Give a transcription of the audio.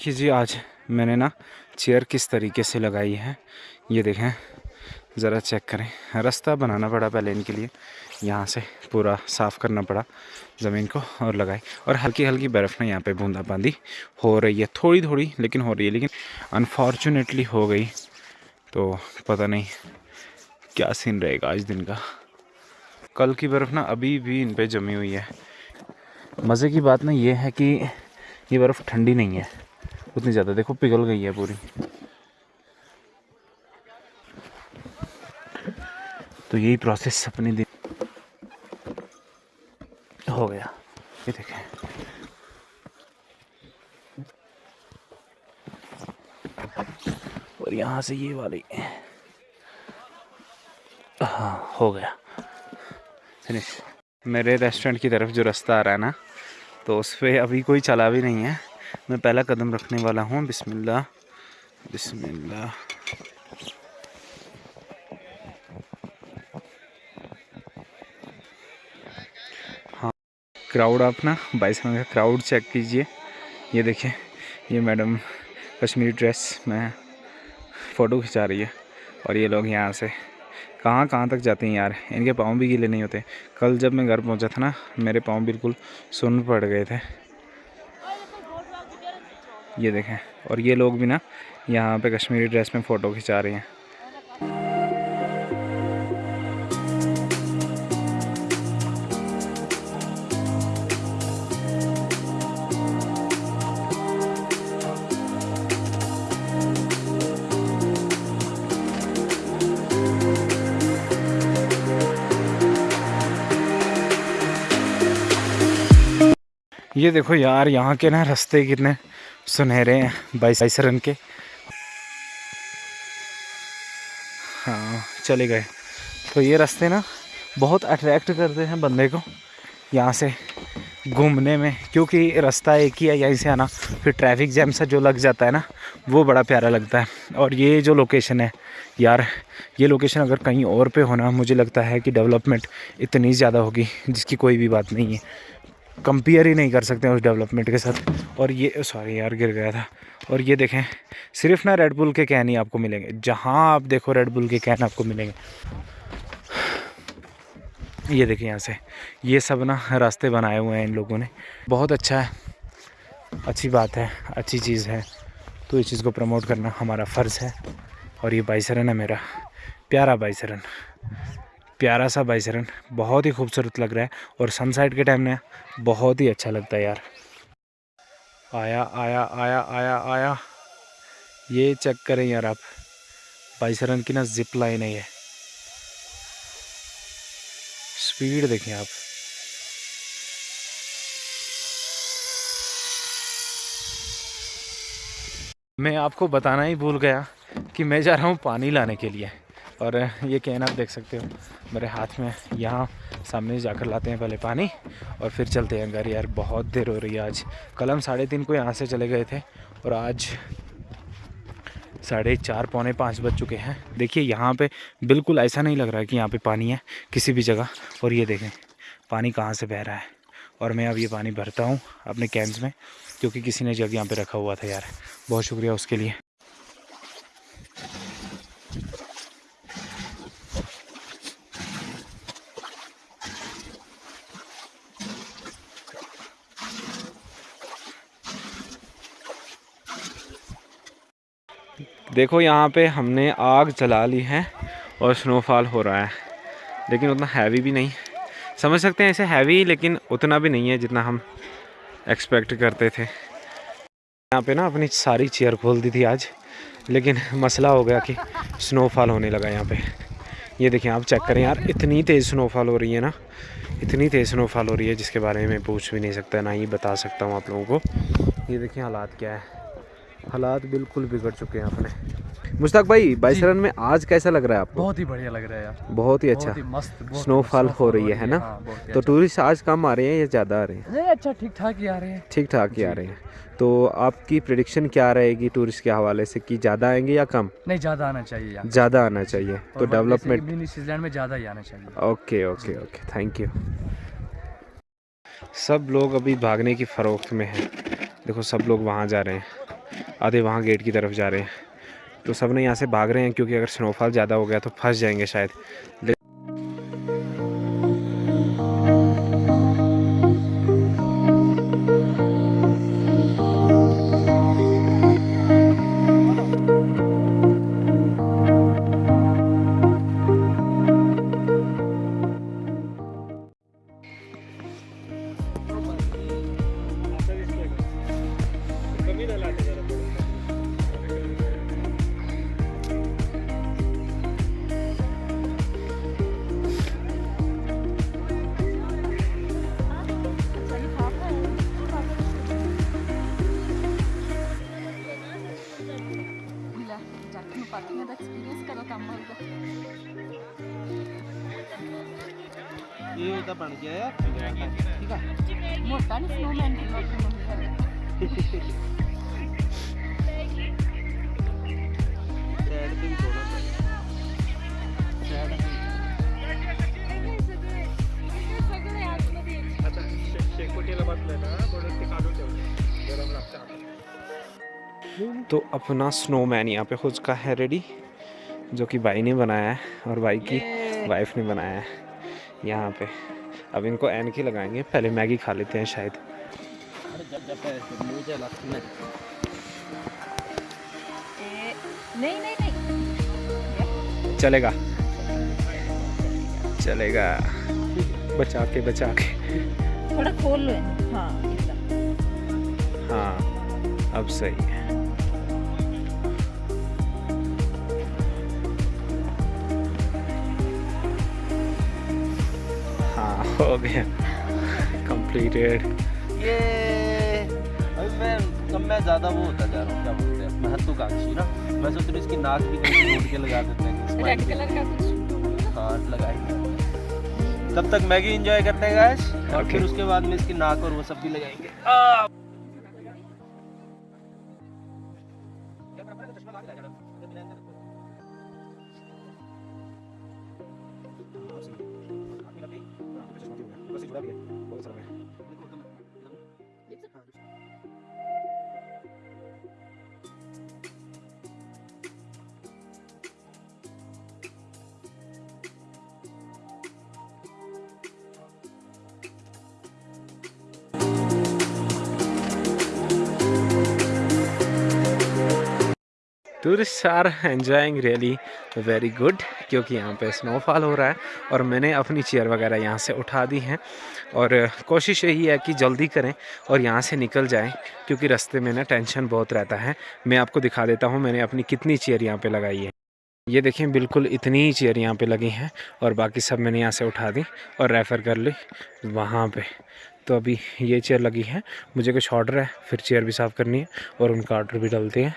देखिए जी, आज मैंने ना चेयर किस तरीके से लगाई है, ये देखें, ज़रा चेक करें। रास्ता बनाना पड़ा पहले इनके लिए, यहाँ से पूरा साफ़ करना पड़ा ज़मीन को और लगाई। और हल्की हल्की बर्फ़ ना यहाँ पे बूंदाबांदी हो रही है थोड़ी थोड़ी लेकिन हो रही है, लेकिन अनफॉर्चुनेटली हो गई। तो पता नहीं क्या सीन रहेगा आज दिन का। कल की बर्फ़ ना अभी भी इन पर जमी हुई है। मज़े की बात ना ये है कि ये बर्फ़ ठंडी नहीं है। उतनी ज़्यादा देखो, पिघल गई है पूरी। तो यही प्रोसेस अपने दिन हो गया। ये देखें। और यहाँ से ये वाली। हाँ हो गया। फिनिश मेरे रेस्टोरेंट की तरफ़ जो रास्ता आ रहा है ना तो उस पर अभी कोई चला भी नहीं है। मैं पहला कदम रखने वाला हूँ। बिस्मिल्लाह। बिस्मिल्लाह। हाँ। क्राउड आप ना बाईस का क्राउड चेक कीजिए। ये देखिए ये मैडम कश्मीरी ड्रेस में फ़ोटो खिंचा रही है और ये लोग यहाँ से कहाँ कहाँ तक जाते हैं यार? इनके पाँव भी गीले नहीं होते। कल जब मैं घर पहुँचा था ना, मेरे पाँव बिल्कुल सुन पड़ गए थे। ये देखें। और ये लोग भी ना यहाँ पे कश्मीरी ड्रेस में फ़ोटो खिंचा रहे हैं। ये देखो यार, यहाँ के ना रास्ते कितने सुनहरे हैं, बाईस रन के। हाँ चले गए। तो ये रास्ते ना बहुत अट्रैक्ट करते हैं बंदे को यहाँ से घूमने में, क्योंकि रास्ता एक ही है, यहीं से आना। फिर ट्रैफ़िक जैम सा जो लग जाता है ना, वो बड़ा प्यारा लगता है। और ये जो लोकेशन है यार, ये लोकेशन अगर कहीं और पे होना मुझे लगता है कि डेवलपमेंट इतनी ज़्यादा होगी, जिसकी कोई भी बात नहीं है। कंपेयर ही नहीं कर सकते उस डेवलपमेंट के साथ। और ये सॉरी यार, गिर गया था। और ये देखें, सिर्फ़ ना रेड बुल के कैन ही आपको मिलेंगे। जहाँ आप देखो रेड बुल के कैन आपको मिलेंगे। ये देखिए यहाँ से। ये सब ना रास्ते बनाए हुए हैं इन लोगों ने। बहुत अच्छा है। अच्छी बात है। अच्छी चीज़ है। तो इस चीज़ को प्रमोट करना हमारा फ़र्ज़ है। और ये बाईसरन है मेरा। प्यारा बाईसरन प्यारा सा बाइसरन बहुत ही खूबसूरत लग रहा है और सनसाइड के टाइम में बहुत ही अच्छा लगता है यार। आया आया आया आया आया। ये चेक करें यार आप। बाइसरन की ना जिप लाइन है स्पीड देखें आप। मैं आपको बताना ही भूल गया कि मैं जा रहा हूँ पानी लाने के लिए। और ये कैन आप देख सकते हो, मेरे हाथ में यहाँ सामने जाकर लाते हैं पहले पानी और फिर चलते हैं घर यार, बहुत देर हो रही है आज। कल हम साढ़े तीन को यहाँ से चले गए थे और आज साढ़े चार, पौने पाँच बज चुके हैं। देखिए यहाँ पे बिल्कुल ऐसा नहीं लग रहा है कि यहाँ पे पानी है किसी भी जगह। और ये देखें, पानी कहाँ से बह रहा है। और मैं अब ये पानी भरता हूँ अपने कैंस में, क्योंकि किसी ने जग यहाँ पे रखा हुआ था यार। बहुत शुक्रिया उसके लिए। देखो, यहाँ पे हमने आग जला ली है और स्नोफॉल हो रहा है, लेकिन उतना हैवी भी नहीं। समझ सकते हैं ऐसे हैवी लेकिन उतना भी नहीं है जितना हम एक्सपेक्ट करते थे। यहाँ पे ना अपनी सारी चेयर खोल दी थी आज, लेकिन मसला हो गया कि स्नोफॉल होने लगा यहाँ पे। ये देखिए, आप चेक करें यार, इतनी तेज़ स्नोफॉल हो रही है ना, इतनी तेज़ स्नोफॉल हो रही है, जिसके बारे में पूछ भी नहीं सकता, ना ही बता सकता हूँ आप लोगों को। ये देखिए हालात क्या है। हालात बिल्कुल बिगड़ चुके हैं अपने। मुश्ताक भाई बाईसरन में आज कैसा लग रहा है आपको? बहुत ही बढ़िया लग रहा है यार। बहुत ही अच्छा। मस्त स्नोफॉल हो रही है है ना? हाँ, तो टूरिस्ट आज कम आ रहे हैं या ज़्यादा आ रहे हैं? अच्छा ठीक ठाक ही आ रहे हैं। ठीक ठाक ही आ रहे हैं। तो आपकी प्रिडिक्शन क्या रहेगी टूरिस्ट के हवाले से कि ज़्यादा आएँगे या कम? नहीं ज़्यादा आना चाहिए ज़्यादा आना चाहिए। तो डेवलपमेंट में ज़्यादा ही आना चाहिए। Okay okay okay. Thank you सब लोग अभी भागने की फ़रोख्त में हैं। देखो सब लोग वहाँ जा रहे हैं। आधे वहाँ गेट की तरफ़ जा रहे हैं। तो सबने यहाँ से भाग रहे हैं क्योंकि अगर स्नोफॉल ज़्यादा हो गया तो फंस जाएँगे शायद। ज़्यादा बन गया ठीक है मोटा नहीं स्नोमैन तो अपना स्नोमैन यहाँ पे हो चुका है रेडी जो कि भाई ने बनाया है और भाई की वाइफ ने बनाया है यहाँ पे। अब इनको एनकी लगाएँगे पहले मैगी खा लेते हैं शायद। नहीं नहीं नहीं। चलेगा। चलेगा। बचा के बचा के। थोड़ा खोल लो। हाँ हाँ अब सही है। हो गया। कंप्लीटेड ये अभी मैं कम मैं ज़्यादा वो होता जा रहा हूँ क्या बोलते हैं महत्वाकांक्षी ना। मैं सोच हूँ इसकी नाक भी कहीं के लगा देते हैं हाँ लगाएँगे। तब तक मैगी इंजॉय करते हैं गैस और फिर उसके बाद में इसकी नाक और वो सब भी लगाएँगे। 可以我走了 tourist are enjoying really very good क्योंकि यहाँ पे स्नोफॉल हो रहा है और मैंने अपनी चेयर वगैरह यहाँ से उठा दी हैं और कोशिश यही है कि जल्दी करें और यहाँ से निकल जाएँ क्योंकि रास्ते में ना टेंशन बहुत रहता है। मैं आपको दिखा देता हूँ मैंने अपनी कितनी चेयर यहाँ पे लगाई है। ये देखें बिल्कुल इतनी ही चेयर यहाँ पे लगी हैं और बाकी सब मैंने यहाँ से उठा दी और रेफ़र कर ली वहाँ पे। तो अभी ये चेयर लगी है, मुझे कुछ ऑर्डर है, फिर चेयर भी साफ़ करनी है और उनका ऑर्डर भी डालते हैं।